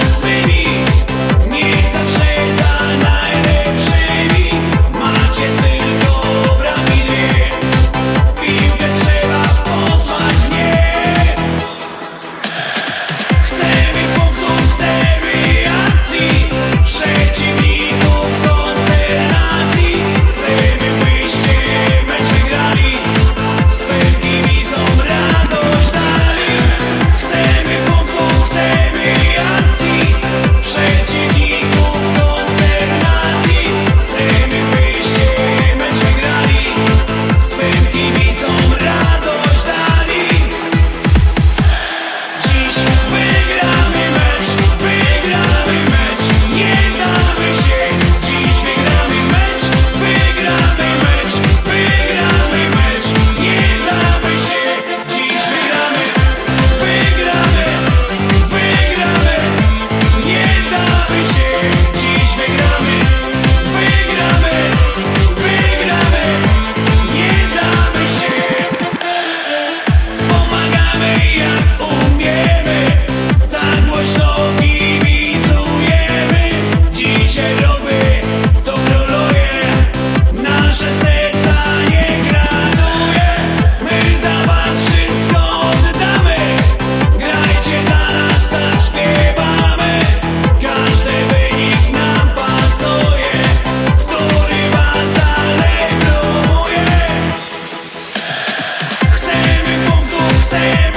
to same